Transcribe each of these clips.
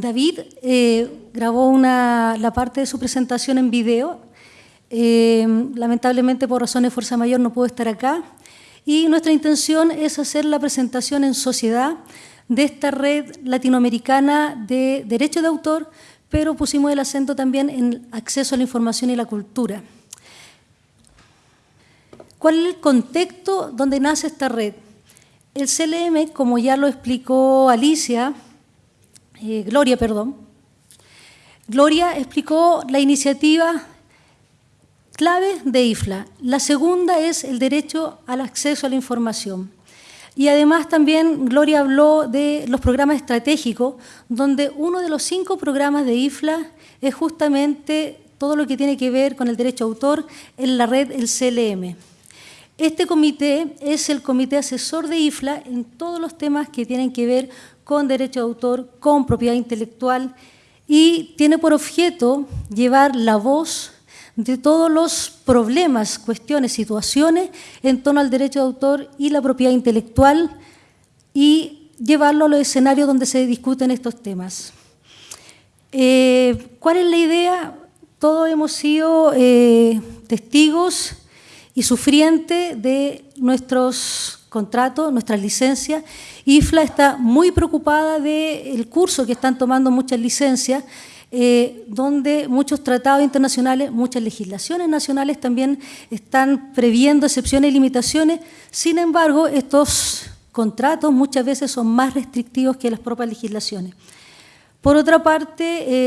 David eh, grabó la parte de su presentación en video. Eh, lamentablemente, por razones de fuerza mayor, no pudo estar acá. Y nuestra intención es hacer la presentación en sociedad de esta red latinoamericana de derecho de autor, pero pusimos el acento también en acceso a la información y la cultura. ¿Cuál es el contexto donde nace esta red? El CLM, como ya lo explicó Alicia, eh, Gloria, perdón, Gloria explicó la iniciativa clave de IFLA. La segunda es el derecho al acceso a la información. Y además también Gloria habló de los programas estratégicos, donde uno de los cinco programas de IFLA es justamente todo lo que tiene que ver con el derecho a autor en la red, el CLM. Este comité es el comité asesor de IFLA en todos los temas que tienen que ver con derecho de autor, con propiedad intelectual y tiene por objeto llevar la voz de todos los problemas, cuestiones, situaciones en torno al derecho de autor y la propiedad intelectual y llevarlo a los escenarios donde se discuten estos temas. Eh, ¿Cuál es la idea? Todos hemos sido eh, testigos y sufrientes de nuestros contratos, nuestras licencias. IFLA está muy preocupada del curso que están tomando muchas licencias eh, donde muchos tratados internacionales, muchas legislaciones nacionales también están previendo excepciones y limitaciones. Sin embargo, estos contratos muchas veces son más restrictivos que las propias legislaciones. Por otra parte,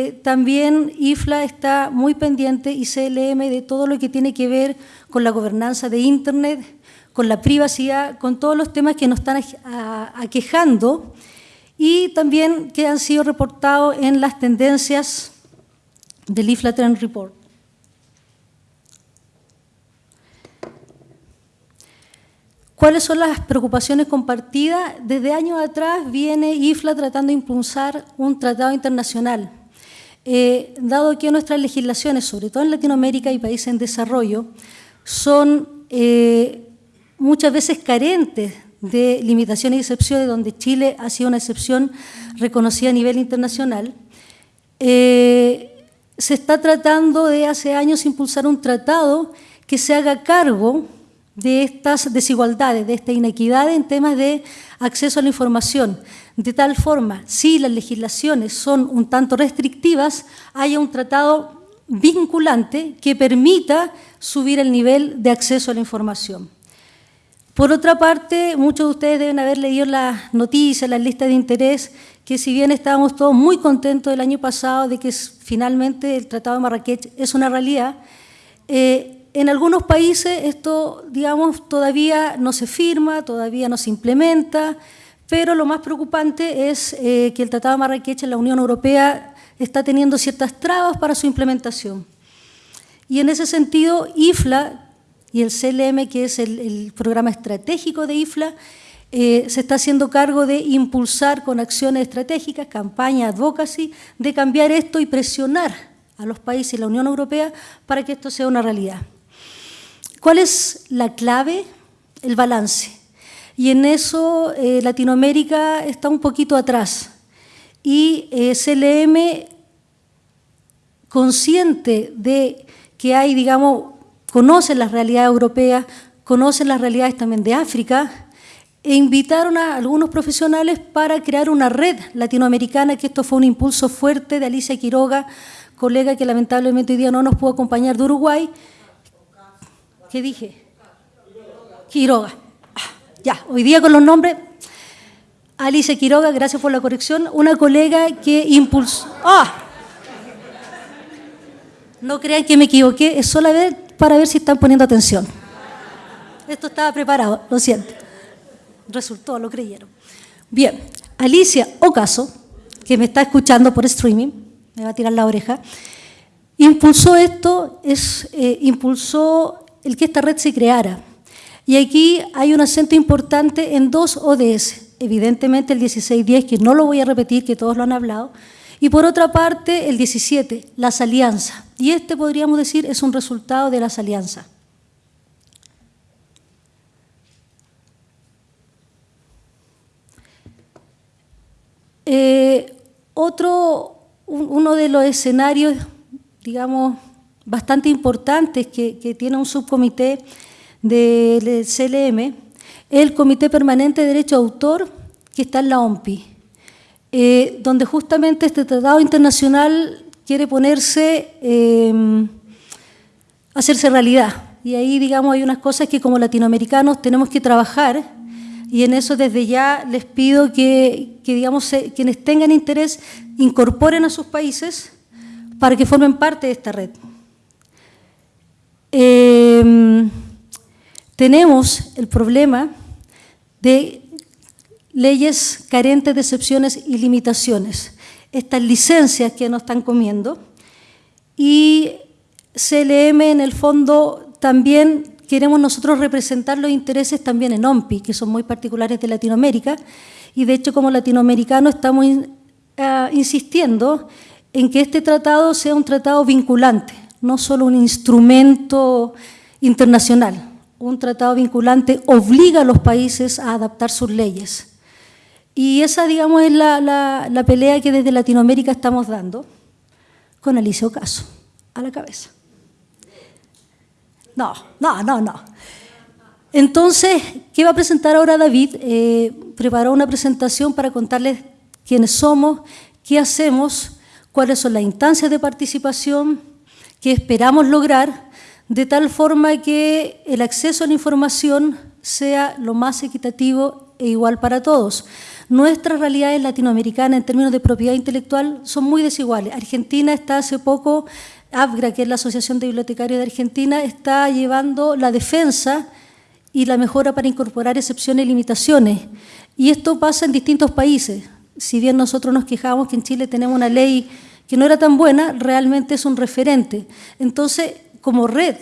eh, también IFLA está muy pendiente y CLM de todo lo que tiene que ver con la gobernanza de Internet, con la privacidad, con todos los temas que nos están aquejando y también que han sido reportados en las tendencias del IFLA Trend Report. ¿Cuáles son las preocupaciones compartidas? Desde años atrás viene IFLA tratando de impulsar un tratado internacional. Eh, dado que nuestras legislaciones, sobre todo en Latinoamérica y países en desarrollo, son eh, muchas veces carentes de limitaciones y excepciones, donde Chile ha sido una excepción reconocida a nivel internacional, eh, se está tratando de hace años impulsar un tratado que se haga cargo de estas desigualdades, de esta inequidad en temas de acceso a la información. De tal forma, si las legislaciones son un tanto restrictivas, haya un tratado vinculante que permita subir el nivel de acceso a la información. Por otra parte, muchos de ustedes deben haber leído las noticias, las listas de interés, que si bien estábamos todos muy contentos el año pasado de que finalmente el Tratado de Marrakech es una realidad, eh, en algunos países esto, digamos, todavía no se firma, todavía no se implementa, pero lo más preocupante es eh, que el Tratado de Marrakech en la Unión Europea está teniendo ciertas trabas para su implementación. Y en ese sentido, IFLA y el CLM, que es el, programa estratégico de IFLA, eh, se está haciendo cargo de impulsar con acciones estratégicas, campaña, advocacy, de cambiar esto y presionar a los países y la Unión Europea para que esto sea una realidad. ¿Cuál es la clave? El balance. Y en eso eh, Latinoamérica está un poquito atrás. Y eh, CLM, consciente de que hay, digamos, conocen las realidades europeas, conocen las realidades también de África, e invitaron a algunos profesionales para crear una red latinoamericana, que esto fue un impulso fuerte de Alicia Quiroga, colega que lamentablemente hoy día no nos pudo acompañar de Uruguay. ¿Qué dije? Quiroga. Ah, ya, hoy día con los nombres. Alicia Quiroga, gracias por la corrección, una colega que impulsó... ¡Ah! No crean que me equivoqué, es solamente para ver si están poniendo atención. Esto estaba preparado, lo siento. Resultó, lo creyeron. Bien, Alicia Ocaso, que me está escuchando por streaming, me va a tirar la oreja, impulsó esto, es, eh, impulsó el que esta red se creara. Y aquí hay un acento importante en dos ODS. Evidentemente el 1610, que no lo voy a repetir, que todos lo han hablado, y por otra parte, el 17, las alianzas. Y este, podríamos decir, es un resultado de las alianzas. Eh, otro, uno de los escenarios, digamos, bastante importantes que, tiene un subcomité del CLM es el Comité Permanente de Derecho de Autor que está en la OMPI, eh, donde justamente este tratado internacional quiere ponerse, eh, hacerse realidad. Y ahí, digamos, hay unas cosas que como latinoamericanos tenemos que trabajar y en eso desde ya les pido que, digamos, quienes tengan interés incorporen a sus países para que formen parte de esta red. Em, tenemos el problema de leyes carentes de excepciones y limitaciones. Estas licencias que nos están comiendo y CLM en el fondo también queremos nosotros representar los intereses también en OMPI, que son muy particulares de Latinoamérica, y de hecho como latinoamericanos estamos ah, insistiendo en que este tratado sea un tratado vinculante, no solo un instrumento internacional. Un tratado vinculante obliga a los países a adaptar sus leyes. Y esa, digamos, es la, la pelea que desde Latinoamérica estamos dando con Alicia Caso a la cabeza. No, no, no, no. Entonces, ¿qué va a presentar ahora David? Eh, preparó una presentación para contarles quiénes somos, qué hacemos, cuáles son las instancias de participación que esperamos lograr, de tal forma que el acceso a la información sea lo más equitativo e igual para todos. Nuestras realidades latinoamericanas en términos de propiedad intelectual son muy desiguales. Argentina está hace poco ABGRA, que es la Asociación de Bibliotecarios de Argentina, está llevando la defensa y la mejora para incorporar excepciones y limitaciones. Y esto pasa en distintos países. Si bien nosotros nos quejamos que en Chile tenemos una ley que no era tan buena, realmente es un referente. Entonces, como red,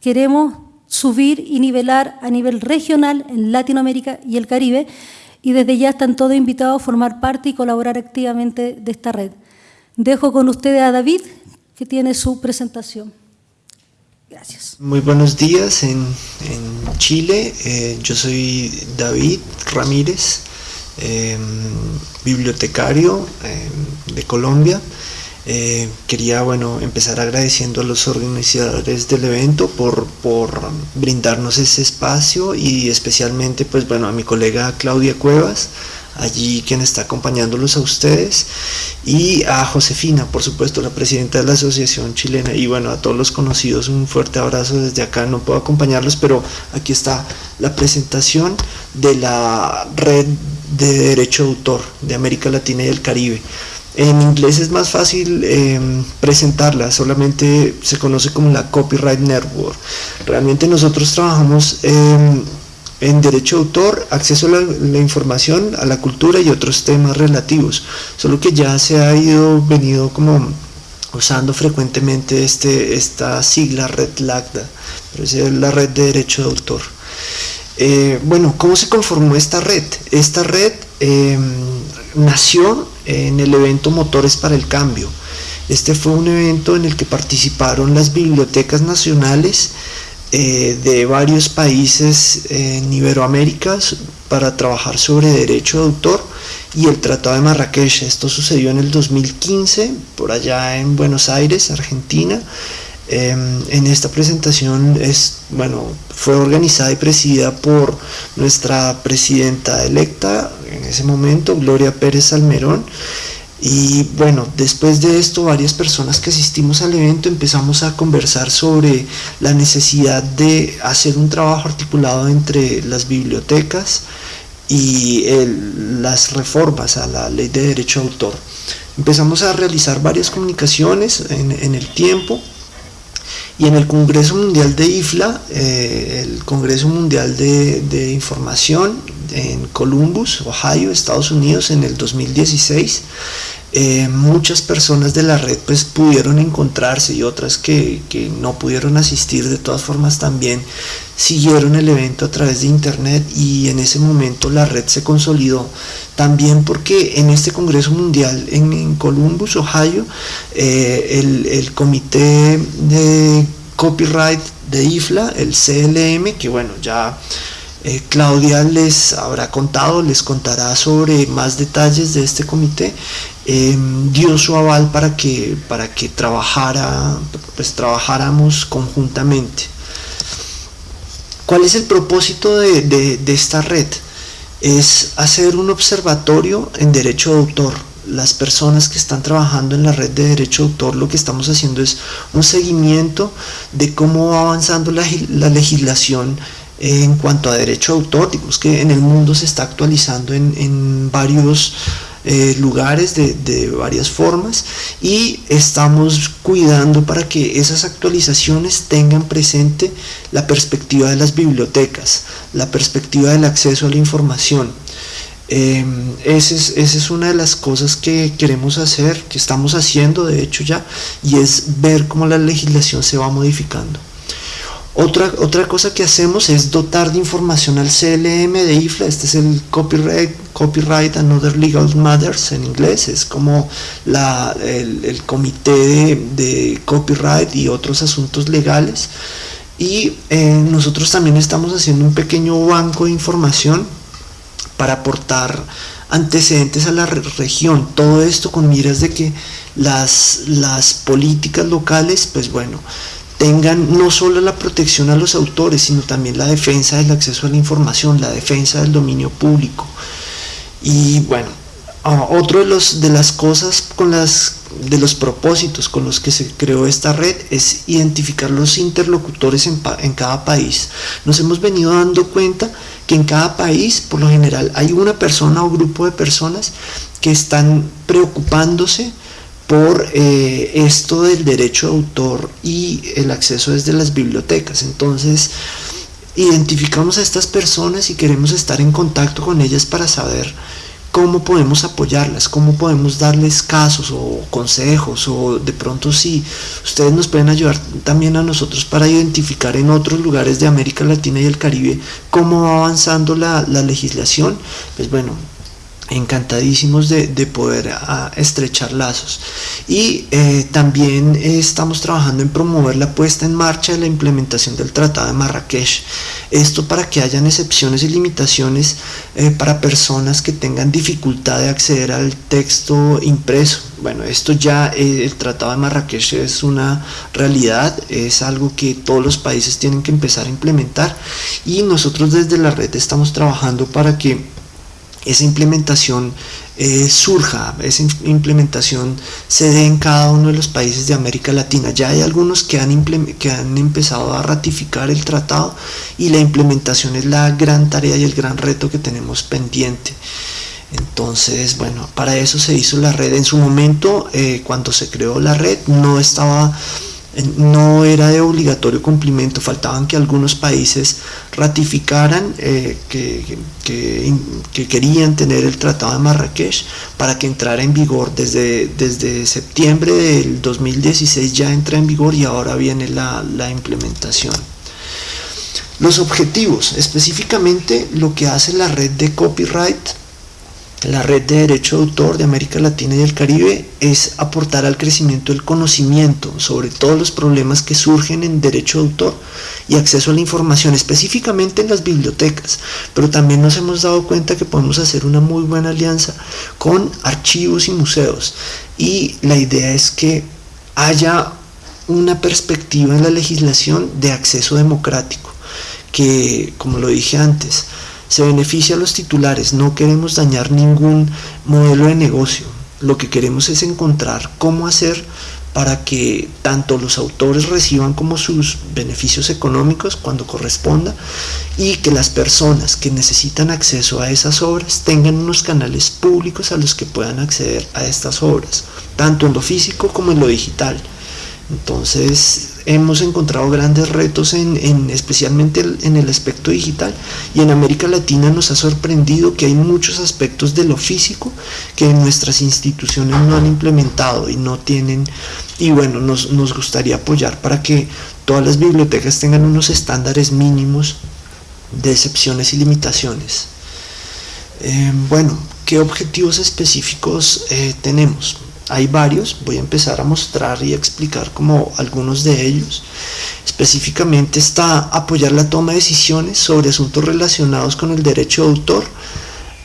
queremos subir y nivelar a nivel regional en Latinoamérica y el Caribe, y desde ya están todos invitados a formar parte y colaborar activamente de esta red. Dejo con ustedes a David, que tiene su presentación. Gracias. Muy buenos días en, Chile. Eh, yo soy David Ramírez, em, bibliotecario em, de Colombia. Eh, quería bueno, empezar agradeciendo a los organizadores del evento por, por, brindarnos ese espacio y especialmente pues, bueno, a mi colega Claudia Cuevas, allí quien está acompañándolos a ustedes, y a Josefina, por supuesto, la presidenta de la Asociación Chilena, y bueno, a todos los conocidos, un fuerte abrazo desde acá, no puedo acompañarlos, pero aquí está la presentación de la red de derecho de autor de América Latina y el Caribe. En inglés es más fácil em, presentarla, solamente se conoce como la Copyright Network. Realmente nosotros trabajamos en derecho de autor, acceso a la, información, a la cultura y otros temas relativos, solo que ya se ha ido, venido como usando frecuentemente este, esta sigla Red LACDA, pero es la red de derecho de autor. Eh, bueno, ¿cómo se conformó esta red? Esta red em, nació en el evento Motores para el Cambio. Este fue un evento en el que participaron las bibliotecas nacionales eh, de varios países en Iberoamérica para trabajar sobre derecho de autor y el Tratado de Marrakech. Esto sucedió en el 2015, por allá en Buenos Aires, Argentina. Em, en esta presentación es, bueno, fue organizada y presidida por nuestra presidenta electa en ese momento, Gloria Pérez Almerón, y bueno, después de esto, varias personas que asistimos al evento empezamos a conversar sobre la necesidad de hacer un trabajo articulado entre las bibliotecas y las reformas a la ley de derecho de autor. Empezamos a realizar varias comunicaciones en, el tiempo y en el Congreso Mundial de IFLA, eh, el Congreso Mundial de, de Información en Columbus, Ohio, Estados Unidos, en el 2016, eh, muchas personas de la red pues pudieron encontrarse y otras que, no pudieron asistir. De todas formas también siguieron el evento a través de internet y en ese momento la red se consolidó. También porque en este Congreso Mundial en, Columbus, Ohio, eh, el, el comité de copyright de IFLA, el CLM, que bueno, ya Eh, Claudia les habrá contado, les contará sobre más detalles de este comité. Em, dio su aval para que, para que trabajara, pues, trabajáramos conjuntamente. ¿Cuál es el propósito de esta red? Es hacer un observatorio en derecho de autor las personas que están trabajando en la red de derecho de autor lo que estamos haciendo es un seguimiento de cómo va avanzando la, legislación en cuanto a derecho de que en el mundo se está actualizando en, varios eh, lugares de, de, varias formas y estamos cuidando para que esas actualizaciones tengan presente la perspectiva de las bibliotecas, la perspectiva del acceso a la información, Em, esa, es, una de las cosas que queremos hacer, que estamos haciendo de hecho ya, y es ver cómo la legislación se va modificando. Otra, otra cosa que hacemos es dotar de información al CLM de IFLA, este es el Copyright, copyright and Other Legal Matters en inglés, es como la, el, comité de, copyright y otros asuntos legales. Y eh, nosotros también estamos haciendo un pequeño banco de información para aportar antecedentes a la región. Todo esto con miras de que las, las políticas locales, pues bueno, tengan no solo la protección a los autores, sino también la defensa del acceso a la información, la defensa del dominio público. Y bueno, otro de, los, de las cosas con las de los propósitos con los que se creó esta red es identificar los interlocutores en, en cada país. Nos hemos venido dando cuenta que en cada país, por lo general, hay una persona o grupo de personas que están preocupándose por eh, esto del derecho de autor y el acceso desde las bibliotecas. Entonces, identificamos a estas personas y queremos estar en contacto con ellas para saber cómo podemos apoyarlas, cómo podemos darles casos o consejos o de pronto si ustedes nos pueden ayudar también a nosotros para identificar en otros lugares de América Latina y el Caribe cómo va avanzando la, legislación, pues bueno, encantadísimos de, poder estrechar lazos. Y eh, también estamos trabajando en promover la puesta en marcha de la implementación del Tratado de Marrakech. Esto para que hayan excepciones y limitaciones eh, para personas que tengan dificultad de acceder al texto impreso. Bueno esto ya eh, el Tratado de Marrakech es una realidad es algo que todos los países tienen que empezar a implementar. Y nosotros desde la red estamos trabajando para que esa implementación eh, surja, esa implementación se dé en cada uno de los países de América Latina. Ya hay algunos que han, que han empezado a ratificar el tratado y la implementación es la gran tarea y el gran reto que tenemos pendiente. Entonces, bueno, para eso se hizo la red. En su momento, eh, cuando se creó la red, no estaba no era de obligatorio cumplimiento, faltaban que algunos países ratificaran eh, que, querían tener el Tratado de Marrakech para que entrara en vigor desde, desde septiembre del 2016 ya entra en vigor y ahora viene la, la implementación. Los objetivos, específicamente lo que hace la red de copyright la red de derecho de autor de América Latina y el Caribe es aportar al crecimiento del conocimiento sobre todos los problemas que surgen en derecho de autor y acceso a la información, específicamente en las bibliotecas, pero también nos hemos dado cuenta que podemos hacer una muy buena alianza con archivos y museos. Y la idea es que haya una perspectiva en la legislación de acceso democrático, que como lo dije antes, se beneficia a los titulares, no queremos dañar ningún modelo de negocio, lo que queremos es encontrar cómo hacer para que tanto los autores reciban como sus beneficios económicos cuando corresponda y que las personas que necesitan acceso a esas obras tengan unos canales públicos a los que puedan acceder a estas obras, tanto en lo físico como en lo digital. Entonces hemos encontrado grandes retos en, especialmente en el aspecto digital y en América Latina nos ha sorprendido que hay muchos aspectos de lo físico que nuestras instituciones no han implementado y no tienen y bueno nos, gustaría apoyar para que todas las bibliotecas tengan unos estándares mínimos de excepciones y limitaciones. Eh, bueno, ¿qué objetivos específicos eh, tenemos? Hay varios, voy a empezar a mostrar y a explicar como algunos de ellos. Específicamente está apoyar la toma de decisiones sobre asuntos relacionados con el derecho de autor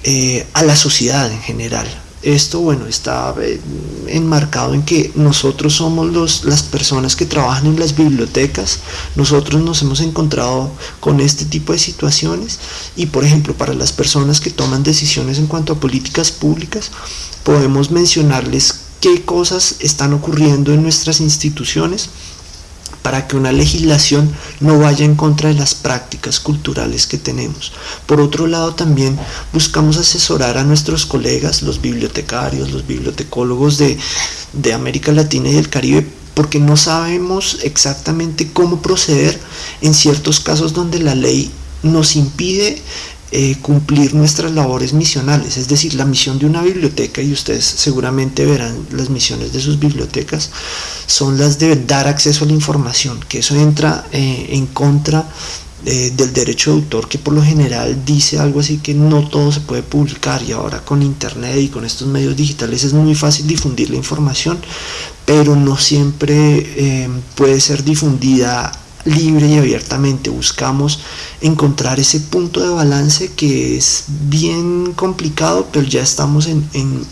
eh, a la sociedad en general. Esto, bueno, está eh, enmarcado en que nosotros somos los, las personas que trabajan en las bibliotecas, nosotros nos hemos encontrado con este tipo de situaciones y, por ejemplo, para las personas que toman decisiones en cuanto a políticas públicas, podemos mencionarles qué cosas están ocurriendo en nuestras instituciones para que una legislación no vaya en contra de las prácticas culturales que tenemos. Por otro lado, también buscamos asesorar a nuestros colegas, los bibliotecarios, los bibliotecólogos de, de América Latina y del Caribe, porque no sabemos exactamente cómo proceder en ciertos casos donde la ley nos impide eh, cumplir nuestras labores misionales, es decir, la misión de una biblioteca, y ustedes seguramente verán las misiones de sus bibliotecas, son las de dar acceso a la información, que eso entra eh, en contra eh, del derecho de autor, que por lo general dice algo así que no todo se puede publicar, y ahora con internet y con estos medios digitales es muy fácil difundir la información, pero no siempre puede ser difundida libre y abiertamente. Buscamos encontrar ese punto de balance que es bien complicado, pero ya estamos en,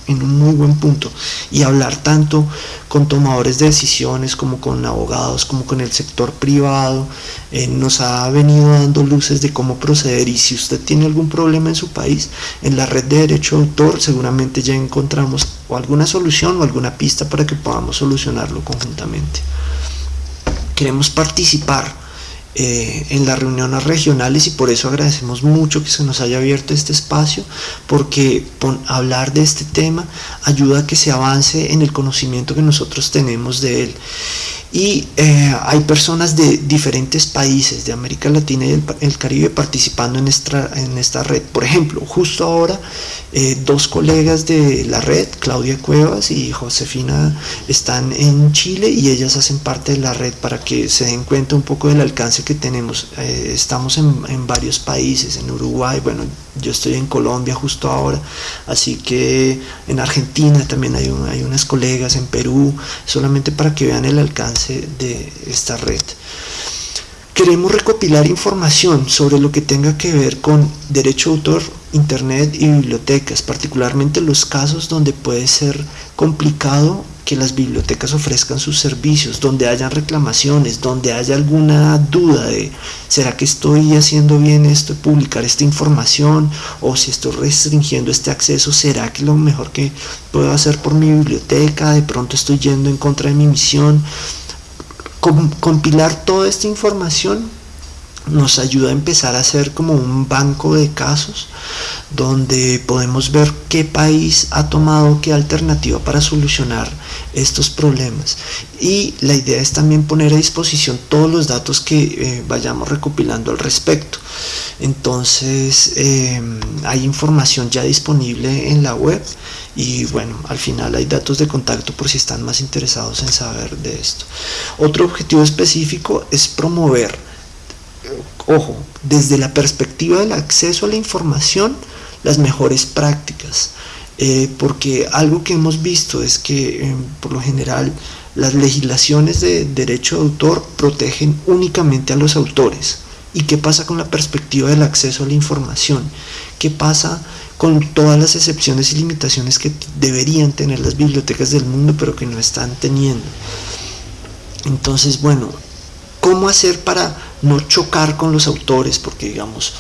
un muy buen punto. Y hablar tanto con tomadores de decisiones como con abogados, como con el sector privado, eh, nos ha venido dando luces de cómo proceder. Y si usted tiene algún problema en su país, en la red de derecho de autor seguramente ya encontramos o alguna solución o alguna pista para que podamos solucionarlo conjuntamente queremos participar eh, en las reuniones regionales y por eso agradecemos mucho que se nos haya abierto este espacio porque hablar de este tema ayuda a que se avance en el conocimiento que nosotros tenemos de él y eh, hay personas de diferentes países de América Latina y el, Caribe participando en esta, en esta red. Por ejemplo, justo ahora eh, dos colegas de la red, Claudia Cuevas y Josefina, están en Chile y ellas hacen parte de la red para que se den cuenta un poco del alcance que tenemos. Eh, estamos en, en varios países, en Uruguay, bueno, yo estoy en Colombia justo ahora, así que en Argentina también hay, hay unas colegas, en Perú, solamente para que vean el alcance de esta red. Queremos recopilar información sobre lo que tenga que ver con derecho de autor, internet y bibliotecas, particularmente los casos donde puede ser complicado que las bibliotecas ofrezcan sus servicios, donde hayan reclamaciones, donde haya alguna duda de ¿será que estoy haciendo bien esto publicar esta información? O si estoy restringiendo este acceso, ¿será que lo mejor que puedo hacer por mi biblioteca? De pronto estoy yendo en contra de mi misión. Compilar toda esta información nos ayuda a empezar a hacer como un banco de casos donde podemos ver qué país ha tomado qué alternativa para solucionar estos problemas y la idea es también poner a disposición todos los datos que eh, vayamos recopilando al respecto entonces eh, hay información ya disponible en la web y bueno, al final hay datos de contacto por si están más interesados en saber de esto. Otro objetivo específico es promover ojo, desde la perspectiva del acceso a la información, las mejores prácticas. Eh, porque algo que hemos visto es que eh, por lo general las legislaciones de derecho de autor protegen únicamente a los autores. ¿Y qué pasa con la perspectiva del acceso a la información? ¿Qué pasa con todas las excepciones y limitaciones que deberían tener las bibliotecas del mundo pero que no están teniendo? Entonces, bueno, ¿cómo hacer para no chocar con los autores, porque digamos,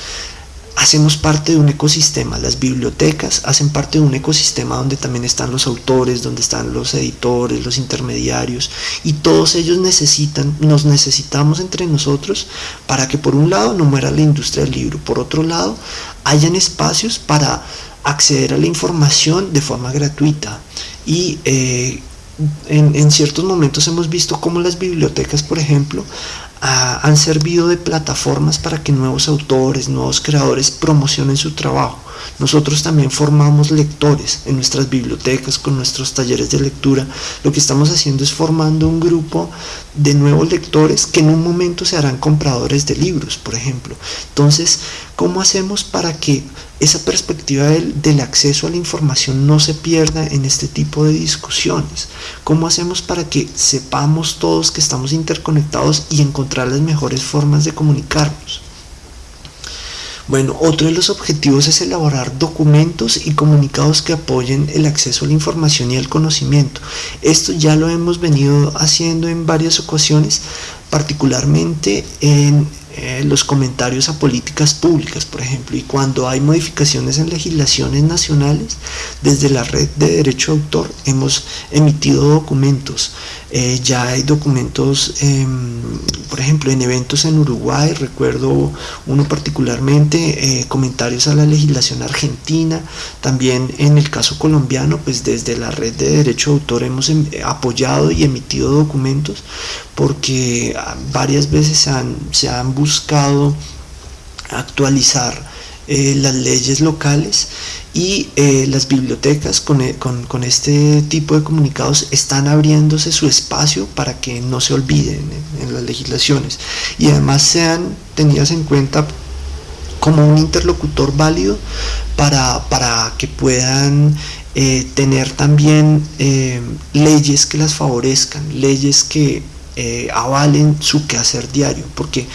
hacemos parte de un ecosistema, las bibliotecas hacen parte de un ecosistema donde también están los autores, donde están los editores, los intermediarios, y todos ellos necesitan, nos necesitamos entre nosotros para que por un lado no muera la industria del libro, por otro lado hayan espacios para acceder a la información de forma gratuita. Y eh, en, en, ciertos momentos hemos visto cómo las bibliotecas, por ejemplo, han servido de plataformas para que nuevos autores, nuevos creadores promocionen su trabajo. Nosotros también formamos lectores en nuestras bibliotecas, con nuestros talleres de lectura. Lo que estamos haciendo es formando un grupo de nuevos lectores que en un momento se harán compradores de libros, por ejemplo. Entonces, ¿cómo hacemos para que esa perspectiva del, acceso a la información no se pierda en este tipo de discusiones? ¿Cómo hacemos para que sepamos todos que estamos interconectados y encontrar las mejores formas de comunicarnos? Bueno, otro de los objetivos es elaborar documentos y comunicados que apoyen el acceso a la información y al conocimiento. Esto ya lo hemos venido haciendo en varias ocasiones, particularmente en eh, los comentarios a políticas públicas, por ejemplo, y cuando hay modificaciones en legislaciones nacionales, desde la red de derecho de autor hemos emitido documentos. Eh, ya hay documentos, em, por ejemplo, en eventos en Uruguay, recuerdo uno particularmente, eh, comentarios a la legislación argentina, también en el caso colombiano, pues desde la red de derecho de autor hemos em, apoyado y emitido documentos porque ah, varias veces se han, se han buscado actualizar eh, las leyes locales y eh, las bibliotecas eh, con, este tipo de comunicados están abriéndose su espacio para que no se olviden en, las legislaciones. Y además sean tenidas en cuenta como un interlocutor válido para, para que puedan tener también leyes que las favorezcan, leyes que avalen su quehacer diario, porque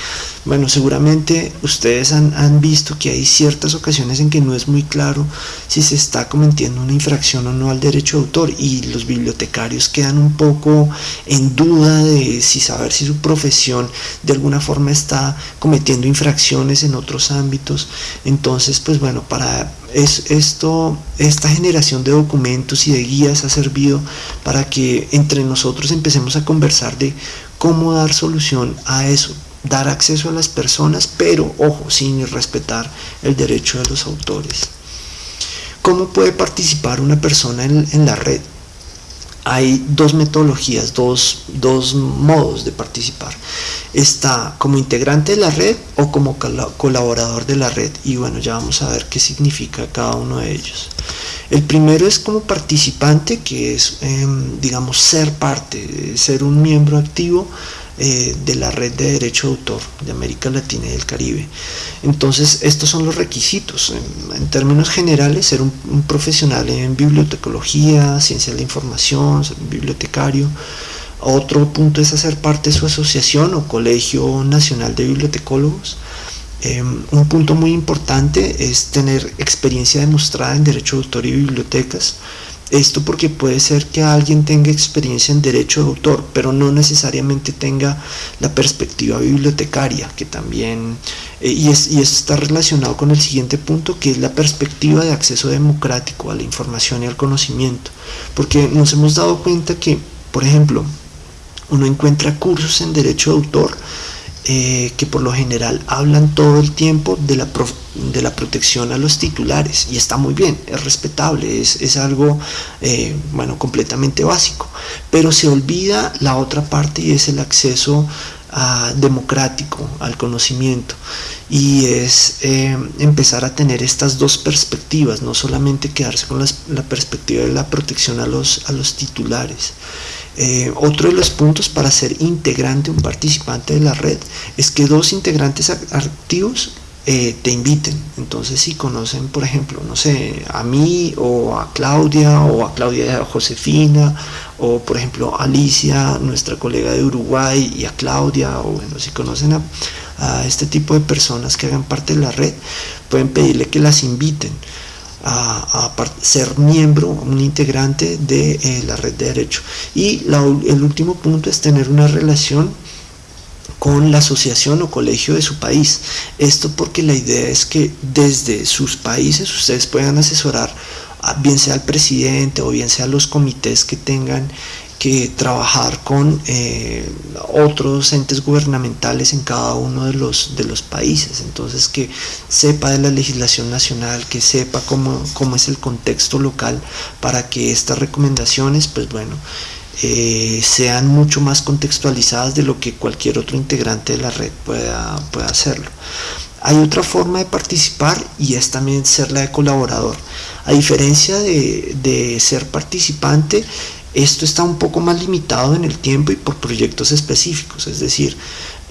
bueno, seguramente ustedes han, han, visto que hay ciertas ocasiones en que no es muy claro si se está cometiendo una infracción o no al derecho de autor y los bibliotecarios quedan un poco en duda de si saber si su profesión de alguna forma está cometiendo infracciones en otros ámbitos. Entonces, pues bueno, para es esto, esta generación de documentos y de guías ha servido para que entre nosotros empecemos a conversar de cómo dar solución a eso, dar acceso a las personas, pero ojo, sin respetar el derecho de los autores. ¿Cómo puede participar una persona en, la red? hay dos metodologías, dos, dos, modos de participar. Está como integrante de la red o como colaborador de la red. Y bueno, ya vamos a ver qué significa cada uno de ellos. El primero es como participante, que es, em, digamos, ser parte, ser un miembro activo eh, de la red de derecho de autor de América Latina y del Caribe. Entonces, estos son los requisitos. En, términos generales, ser un, profesional en bibliotecología, ciencia de la información, un bibliotecario. Otro punto es hacer parte de su asociación o colegio nacional de bibliotecólogos. Em, un punto muy importante es tener experiencia demostrada en derecho de autor y bibliotecas. Esto porque puede ser que alguien tenga experiencia en derecho de autor, pero no necesariamente tenga la perspectiva bibliotecaria, que también, eh, y, es, y esto está relacionado con el siguiente punto, que es la perspectiva de acceso democrático a la información y al conocimiento. Porque nos hemos dado cuenta que, por ejemplo, uno encuentra cursos en derecho de autor, eh, que por lo general hablan todo el tiempo de la, de la protección a los titulares y está muy bien, es respetable, es, algo eh, bueno, completamente básico, pero se olvida la otra parte y es el acceso democrático al conocimiento y es eh, empezar a tener estas dos perspectivas, no solamente quedarse con la perspectiva de la protección a los, a los titulares. Eh, otro de los puntos para ser integrante, un participante de la red, es que dos integrantes activos eh, te inviten. Entonces si conocen, por ejemplo, no sé, a mí o a Claudia o a Claudia Josefina o por ejemplo Alicia, nuestra colega de Uruguay y a Claudia o bueno, si conocen a, este tipo de personas que hagan parte de la red, pueden pedirle que las inviten a, ser miembro, un integrante de eh, la red de derecho. Y el último punto es tener una relación con la asociación o colegio de su país. Esto porque la idea es que desde sus países ustedes puedan asesorar bien sea al presidente o bien sea los comités que tengan que trabajar con eh, otros entes gubernamentales en cada uno de los, de los países. Entonces que sepa de la legislación nacional, que sepa cómo, cómo es el contexto local para que estas recomendaciones, pues bueno, eh, sean mucho más contextualizadas de lo que cualquier otro integrante de la red pueda, pueda hacerlo. Hay otra forma de participar y es también ser la de colaborador. A diferencia de, de ser participante, esto está un poco más limitado en el tiempo y por proyectos específicos, es decir,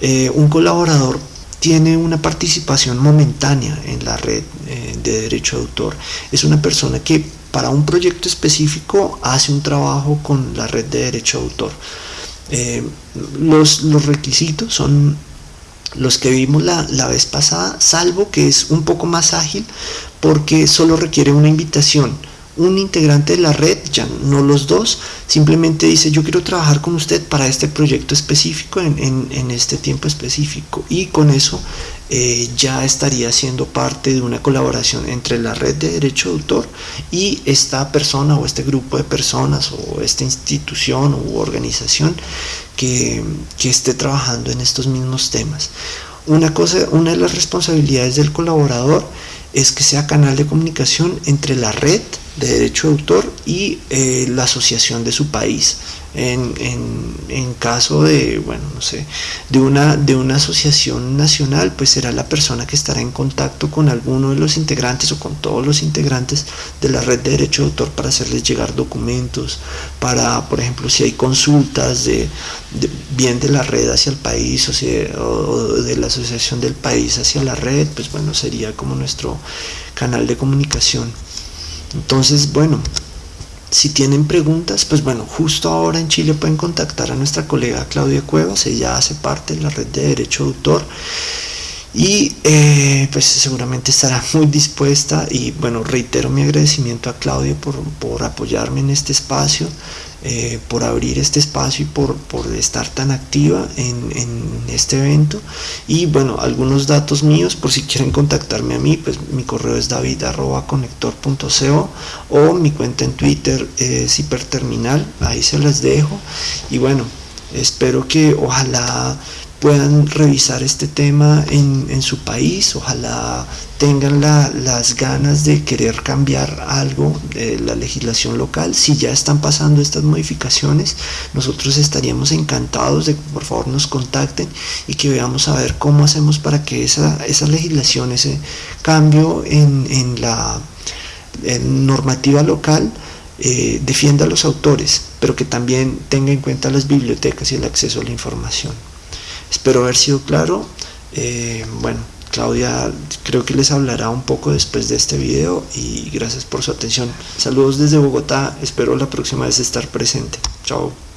eh, un colaborador tiene una participación momentánea en la red eh, de derecho de autor. Es una persona que para un proyecto específico hace un trabajo con la red de derecho de autor. Eh, los, los, requisitos son los que vimos la, la vez pasada, salvo que es un poco más ágil porque solo requiere una invitación un integrante de la red, ya no los dos, simplemente dice yo quiero trabajar con usted para este proyecto específico en, este tiempo específico y con eso eh, ya estaría siendo parte de una colaboración entre la red de derecho de autor y esta persona o este grupo de personas o esta institución u organización que, que esté trabajando en estos mismos temas. Una, cosa, una de las responsabilidades del colaborador es que sea canal de comunicación entre la red de derecho de autor y eh, la asociación de su país. En, en, caso de, bueno, no sé, de una, de una asociación nacional, pues será la persona que estará en contacto con alguno de los integrantes o con todos los integrantes de la red de derecho de autor para hacerles llegar documentos, para, por ejemplo, si hay consultas de, bien de la red hacia el país o, si, o de la asociación del país hacia la red, pues bueno, sería como nuestro canal de comunicación. Entonces, bueno, si tienen preguntas, pues bueno, justo ahora en Chile pueden contactar a nuestra colega Claudia Cuevas, ella hace parte de la red de derecho de autor y eh, pues seguramente estará muy dispuesta y bueno, reitero mi agradecimiento a Claudia por, por apoyarme en este espacio. Eh, por abrir este espacio y por, estar tan activa en, este evento. Y bueno, algunos datos míos, por si quieren contactarme a mí, pues mi correo es david.conector.co o mi cuenta en Twitter es hiperterminal, ahí se las dejo. Y bueno, espero que ojalá puedan revisar este tema en, su país, ojalá tengan las ganas de querer cambiar algo de la legislación local. Si ya están pasando estas modificaciones, nosotros estaríamos encantados de que por favor nos contacten y que veamos a ver cómo hacemos para que esa, esa legislación, ese cambio en, la normativa local, eh, defienda a los autores, pero que también tenga en cuenta las bibliotecas y el acceso a la información. Espero haber sido claro. Eh, bueno, Claudia creo que les hablará un poco después de este video y gracias por su atención. Saludos desde Bogotá, espero la próxima vez estar presente. Chao.